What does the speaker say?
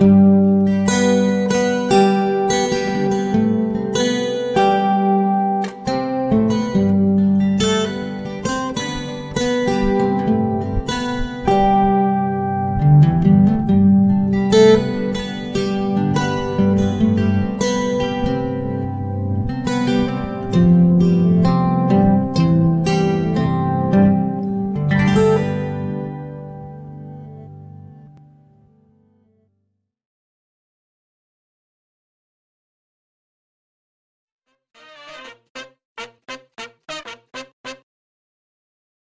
you